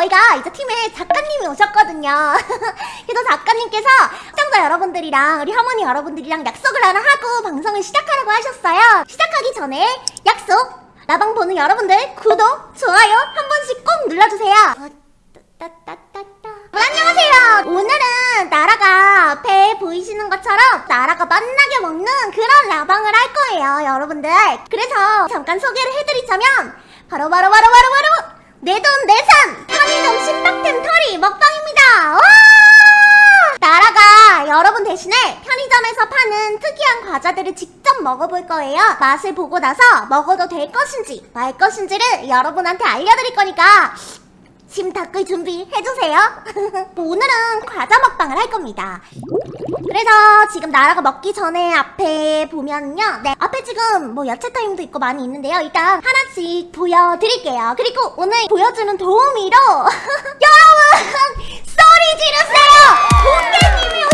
저희가 이제 팀에 작가님이 오셨거든요. 그래서 작가님께서 시청자 여러분들이랑 우리 할머니 여러분들이랑 약속을 하나 하고 방송을 시작하라고 하셨어요. 시작하기 전에 약속! 라방 보는 여러분들 구독, 좋아요 한 번씩 꼭 눌러주세요. 어, 따따따따. 안녕하세요. 오늘은 나라가 앞에 보이시는 것처럼 나라가 맛나게 먹는 그런 라방을 할 거예요, 여러분들. 그래서 잠깐 소개를 해드리자면 바로 바로 바로 바로 바로 내 돈 내산 편의점 신박템 털이 먹방입니다. 와! 나라가 여러분 대신에 편의점에서 파는 특이한 과자들을 직접 먹어볼 거예요. 맛을 보고 나서 먹어도 될 것인지 말 것인지를 여러분한테 알려드릴 거니까 침 닦을 준비해주세요. 오늘은 과자 먹방을 할 겁니다. 그래서 지금 나라가 먹기 전에 앞에 보면요. 네, 앞에 지금 뭐 야채 타임도 있고 많이 있는데요. 일단 하나씩 보여드릴게요. 그리고 오늘 보여주는 도우미로 여러분 소리 지르세요. 공개님이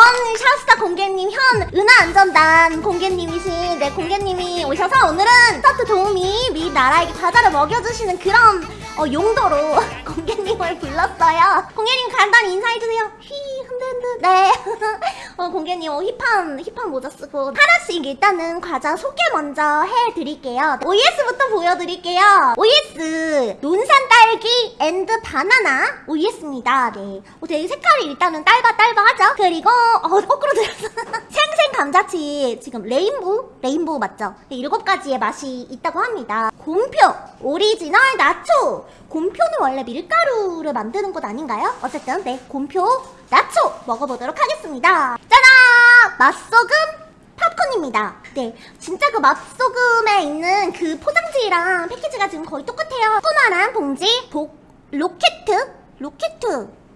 샤스타 공개님 현 은하안전단 공개님이신 네 공개님이 오셔서 오늘은 스타트 도우미 미 나라에게 과자를 먹여주시는 그런 어, 용도로 공개님을 불렀어요. 공개님 간단히 인사해주세요. 휘 흔들흔들 네. 어, 공개님 어, 힙한 힙한 모자 쓰고 하나씩 일단은 과자 소개 먼저 해드릴게요. 오예스부터 보여드릴게요. 딸기 and 바나나 오예스입니다. 네. 어, 되게 색깔이 일단은 딸바딸바하죠. 그리고 어, 거꾸로 들었어. 생생 감자칩 지금 rainbow rainbow 맞죠? 네, 일곱 가지의 맛이 있다고 합니다. 곰표 오리지널 나초 곰표는 원래 밀가루를 만드는 곳 아닌가요? 어쨌든 네 곰표 나초 먹어보도록 하겠습니다 짜잔 맛소금 팝콘입니다 네 진짜 그 맛소금에 있는 그 포장지랑 패키지가 지금 거의 똑같아요 조그만한 봉지 복 로켓? 로켓?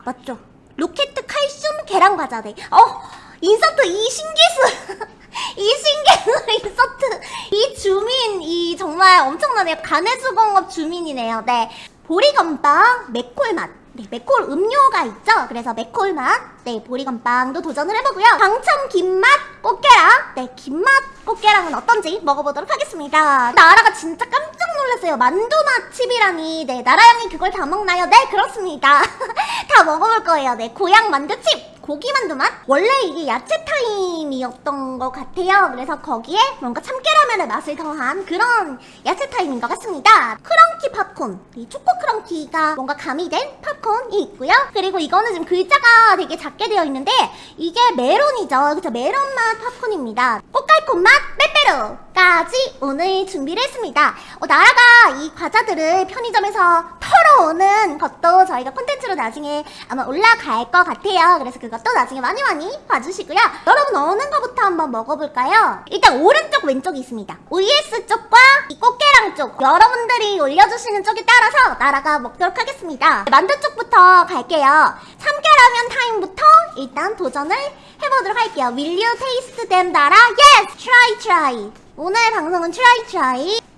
맞죠? 로켓 칼슘 계란 과자 네. 어, 인서트 이 신기술. 이 신기술 인서트. 이 줌인 이 정말 엄청나네요. 가내수공업 줌인이네요. 네. 보리건빵 맥콜 맛 네, 맥콜 음료가 있죠? 그래서 맥콜 맛, 네, 보리건빵도 도전을 해보고요. 광천 김맛 꽃게랑, 네, 김맛 꽃게랑은 어떤지 먹어보도록 하겠습니다. 나라가 진짜 깜짝 놀랐어요. 만두맛 칩이라니, 네, 나라양이 그걸 다 먹나요? 네, 그렇습니다. 다 먹어볼 거예요. 네, 고향 만두칩, 고기 만두 맛. 원래 이게 야채 타임이었던 것 같아요. 그래서 거기에 뭔가 참깨 라면의 맛을 더한 그런 야채 타임인 것 같습니다. 크런키 팝콘, 이 초코 크런키가 뭔가 가미된 팝콘이 있고요. 그리고 이거는 지금 글자가 되게 작게 되어 있는데 이게 메론이죠. 그쵸? 메론 맛 팝콘입니다. 꼬깔콘 맛 빼빼로까지 오늘 준비를 했습니다. 어, 나라가 이 과자들을 편의점에서 털어오는 것도 저희가 콘텐츠로 나중에 아마 올라갈 것 같아요. 그래서 그것도 나중에 많이 많이 봐주시고요. 여러분 어느 거부터 한번 먹어볼까요? 일단 오른쪽 왼쪽이 있습니다. 왼쪽과 이 꽃게랑 쪽 여러분들이 올려주시는 쪽에 따라서 나라가 먹도록 하겠습니다. 만두 쪽부터 갈게요. 참깨라면 타임부터 일단 도전을 해보도록 할게요. Will you taste them, 나라? Yes! Try, try. 오늘 방송은 try, try.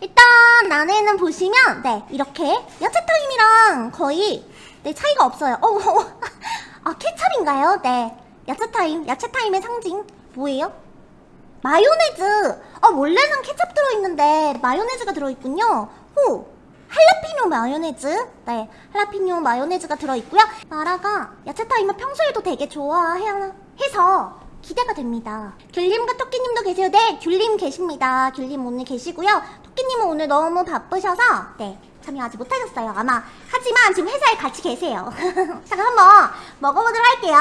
일단 안에는 보시면 네 이렇게 야채 타임이랑 거의 네 차이가 없어요. 어, 어, 아 케찹인가요? 네 야채 타임 야채 타임의 상징 뭐예요? 마요네즈. 아 원래는 케찹 들어있는데 마요네즈가 들어있군요. 호 할라피뇨 마요네즈 네 할라피뇨 마요네즈가 들어있고요 나라가 야채 타임을 평소에도 되게 좋아해서 기대가 됩니다 귤님과 토끼님도 계세요 네 귤님 계십니다 귤님 오늘 계시고요 토끼님은 오늘 너무 바쁘셔서 네 참여하지 못하셨어요 아마. 하지만 지금 회사에 같이 계세요. 자 그럼 한번 먹어보도록 할게요.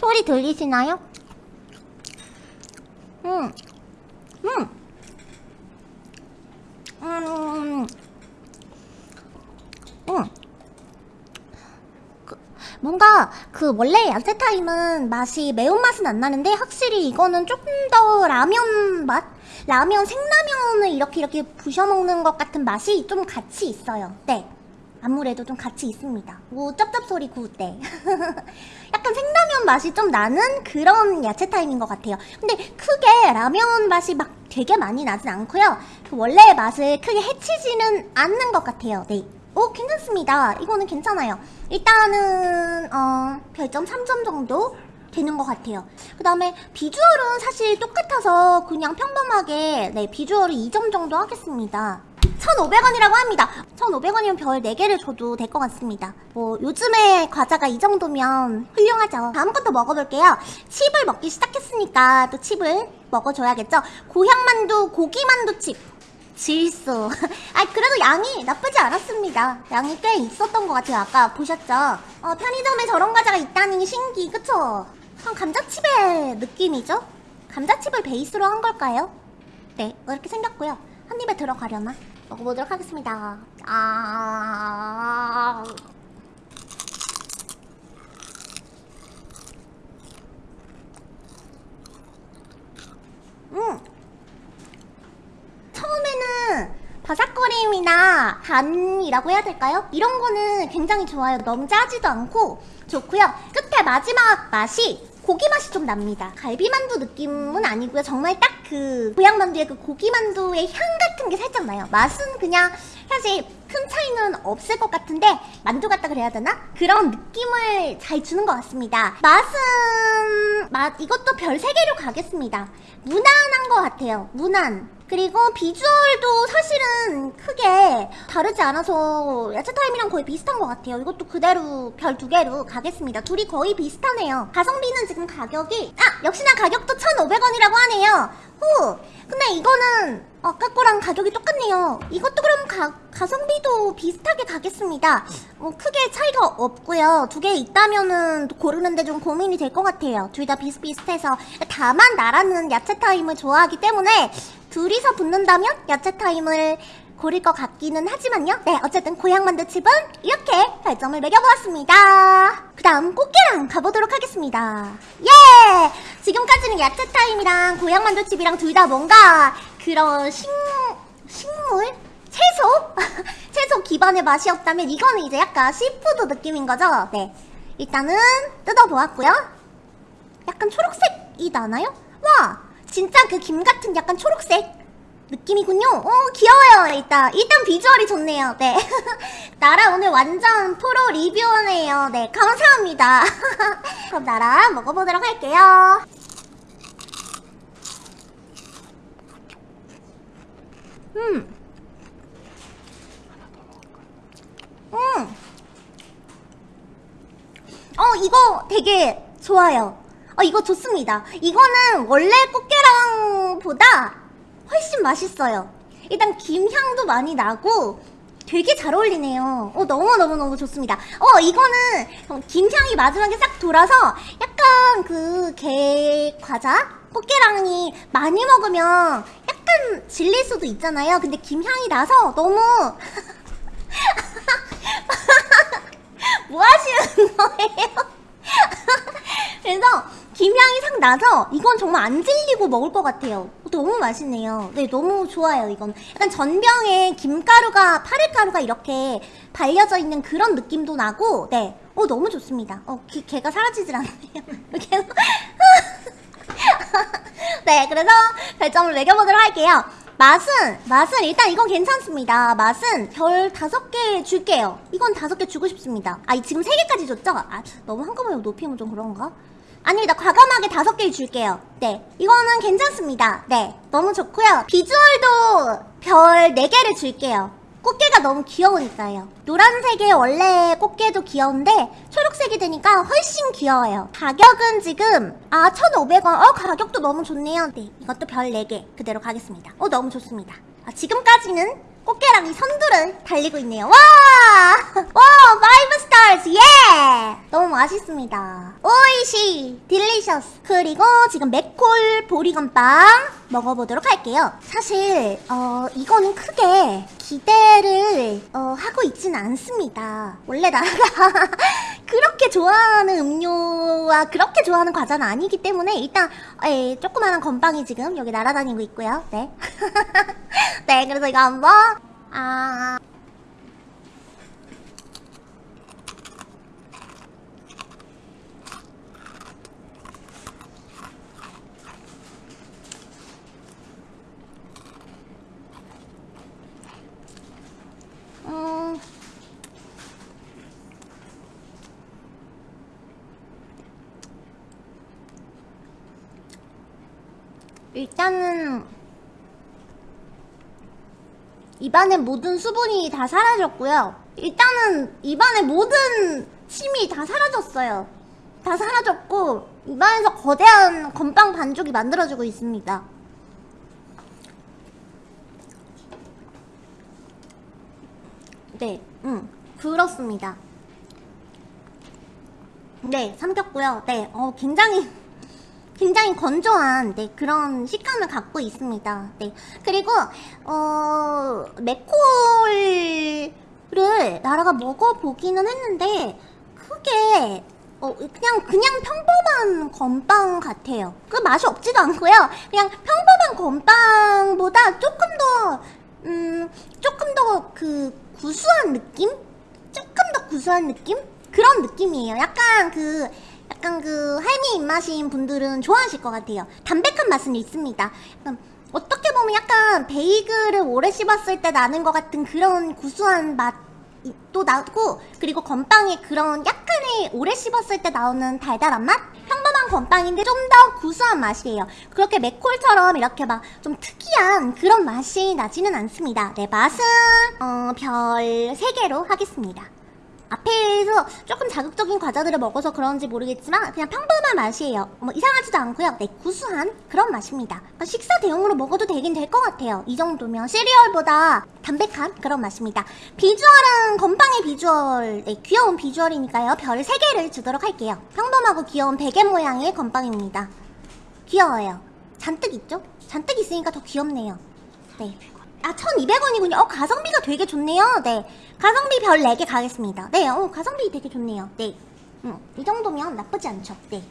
소리 들리시나요? 음, 음, 음, 음. 그, 뭔가 그 원래 야채 타임은 맛이 매운맛은 안 나는데 확실히 이거는 조금 더 라면 맛? 라면 생라면을 이렇게 이렇게 부셔 먹는 것 같은 맛이 좀 같이 있어요. 네. 아무래도 좀 같이 있습니다. 우 쩝쩝 소리 구대. 약간 생라면 맛이 좀 나는 그런 야채 타임인 것 같아요. 근데 크게 라면 맛이 막 되게 많이 나진 않고요. 그 원래의 맛을 크게 해치지는 않는 것 같아요. 네. 오 괜찮습니다. 이거는 괜찮아요. 일단은 어 별점 3점 정도 되는 것 같아요. 그 다음에 비주얼은 사실 똑같아서 그냥 평범하게 네 비주얼을 2점 정도 하겠습니다. 1,500원이라고 합니다. 1,500원이면 별 4개를 줘도 될 것 같습니다. 뭐 요즘에 과자가 이 정도면 훌륭하죠. 다음 것도 먹어볼게요. 칩을 먹기 시작했으니까 또 칩을 먹어줘야겠죠. 고향만두, 고기만두칩. 질소. 아 그래도 양이 나쁘지 않았습니다. 양이 꽤 있었던 것 같아요. 아까 보셨죠? 어, 편의점에 저런 과자가 있다니 신기, 그쵸? 한 감자칩의 느낌이죠? 감자칩을 베이스로 한 걸까요? 네, 이렇게 생겼고요. 한 입에 들어가려나? 먹어보도록 하겠습니다. 아. 음. 처음에는 바삭거림이 나 간이라고 해야 될까요? 이런 거는 굉장히 좋아요. 너무 짜지도 않고 좋고요. 끝에 마지막 맛이 고기 맛이 좀 납니다. 갈비만두 느낌은 아니고요. 정말 딱 그 고향만두의 그 고기만두의 향 같은 게 살짝 나요. 맛은 그냥 사실 큰 차이는 없을 것 같은데 만두 같다 그래야 되나? 그런 느낌을 잘 주는 것 같습니다. 맛은 맛 이것도 별 3개로 가겠습니다. 무난한 것 같아요. 무난. 그리고 비주얼도 사실은 크게 다르지 않아서 야채타임이랑 거의 비슷한 것 같아요. 이것도 그대로 별 두 개로 가겠습니다. 둘이 거의 비슷하네요. 가성비는 지금 가격이 아! 역시나 가격도 1,500원이라고 하네요. 후! 근데 이거는 아까 거랑 가격이 똑같네요. 이것도 그럼 가, 가성비도 비슷하게 가겠습니다. 뭐 크게 차이가 없고요. 두 개 있다면은 고르는데 좀 고민이 될 것 같아요. 둘 다 비슷비슷해서 다만 나라는 야채 타임을 좋아하기 때문에 둘이서 붙는다면 야채 타임을 고를 것 같기는 하지만요. 네, 어쨌든 고향만두 칩은 이렇게 별점을 매겨보았습니다. 그 다음 꽃게랑 가보도록 하겠습니다. 예! 지금까지는 야채 타임이랑 고향만두 칩이랑 둘 다 뭔가 그런 식, 식물? 채소? 채소 기반의 맛이었다면 이거는 이제 약간 seafood 느낌인 거죠? 네. 일단은 뜯어보았고요. 약간 초록색이 나나요? 와! 진짜 그 김 같은 약간 초록색 느낌이군요. 어, 귀여워요, 일단. 일단 비주얼이 좋네요. 네. 나라 오늘 완전 프로 리뷰어네요. 네, 감사합니다. 그럼 나라 먹어보도록 할게요. 음. 음. 어, 이거 되게 좋아요. 어, 이거 좋습니다. 이거는 원래 꽃게 랑 보다 훨씬 맛있어요. 일단 김향도 많이 나고 되게 잘 어울리네요. 어, 너무너무너무 좋습니다. 어, 이거는 김향이 마지막에 싹 돌아서 약간 그 게 과자? 꽃게랑이 많이 먹으면 약간 질릴 수도 있잖아요. 근데 김향이 나서 너무 뭐 하시는 거예요? 그래서 김향이 싹 나서 이건 정말 안 질리고 먹을 것 같아요. 너무 맛있네요. 네, 너무 좋아요, 이건. 약간 전병에 김가루가, 파래가루가 이렇게 발려져 있는 그런 느낌도 나고, 네. 어, 너무 좋습니다. 어, 기, 걔가 사라지질 않네요. 계속. 네, 그래서 별점을 매겨보도록 할게요. 맛은, 맛은 일단 이건 괜찮습니다. 맛은 별 다섯 개 줄게요. 이건 다섯 개 주고 싶습니다. 아, 지금 세 개까지 줬죠? 아, 너무 한꺼번에 높이면 좀 그런가? 아닙니다. 과감하게 다섯 개 줄게요. 네. 이거는 괜찮습니다. 네. 너무 좋고요. 비주얼도 별네 개를 줄게요. 꽃게가 너무 귀여우니까요. 노란색의 원래 꽃게도 귀여운데 초록색이 되니까 훨씬 귀여워요. 가격은 지금 아 1,500원. 어 가격도 너무 좋네요. 네. 이것도 별 4개 그대로 가겠습니다. 어 너무 좋습니다. 아, 지금까지는 꽃게랑 이 선두를 달리고 있네요. 와! 와, five stars, yeah! 너무 맛있습니다. おいしい, delicious. 그리고 지금 맥콜 보리건빵 먹어보도록 할게요. 사실, 어, 이거는 크게 기대를, 어, 하고 있지는 않습니다. 원래 나라가 그렇게 좋아하는 음료와 그렇게 좋아하는 과자는 아니기 때문에 일단, 에, 조그마한 건빵이 지금 여기 날아다니고 있고요. 네. 네, 그래서 이거 한번 아. 일단은 입안의 모든 수분이 다 사라졌고요. 일단은 입안의 모든 침이 다 사라졌어요. 다 사라졌고 입안에서 거대한 건빵 반죽이 만들어지고 있습니다. 네, 음, 그렇습니다. 네, 삼켰고요. 네, 어, 굉장히, 굉장히 건조한, 네, 그런 식감을 갖고 있습니다. 네. 그리고, 어, 맥콜을 나라가 먹어보기는 했는데, 크게, 어, 그냥, 그냥 평범한 건빵 같아요. 그 맛이 없지도 않고요. 그냥 평범한 건빵보다 조금 더, 음, 조금 더 그 구수한 느낌? 조금 더 구수한 느낌? 그런 느낌이에요. 약간 그 약간 그 할미 입맛인 분들은 좋아하실 것 같아요. 담백한 맛은 있습니다. 약간 어떻게 보면 약간 베이글을 오래 씹었을 때 나는 것 같은 그런 구수한 맛도 나고 그리고 건빵의 그런 약간의 오래 씹었을 때 나오는 달달한 맛? 평범한 건빵인데 좀 더 구수한 맛이에요. 그렇게 맥콜처럼 이렇게 막 좀 특이한 그런 맛이 나지는 않습니다. 네, 맛은 어, 별 3개로 하겠습니다. 앞에서 조금 자극적인 과자들을 먹어서 그런지 모르겠지만 그냥 평범한 맛이에요. 뭐 이상하지도 않고요. 네, 구수한 그런 맛입니다. 그러니까 식사 대용으로 먹어도 되긴 될 것 같아요. 이 정도면 시리얼보다 담백한 그런 맛입니다. 비주얼은 건빵의 비주얼, 네, 귀여운 비주얼이니까요. 별 3개를 주도록 할게요. 평범하고 귀여운 베개 모양의 건빵입니다. 귀여워요. 잔뜩 있죠? 잔뜩 있으니까 더 귀엽네요. 네. 아, 1200원이군요. 어, 가성비가 되게 좋네요. 네. 가성비 별 4개 가겠습니다. 네, 어, 가성비 되게 좋네요. 네. 음, 이 정도면 나쁘지 않죠. 네.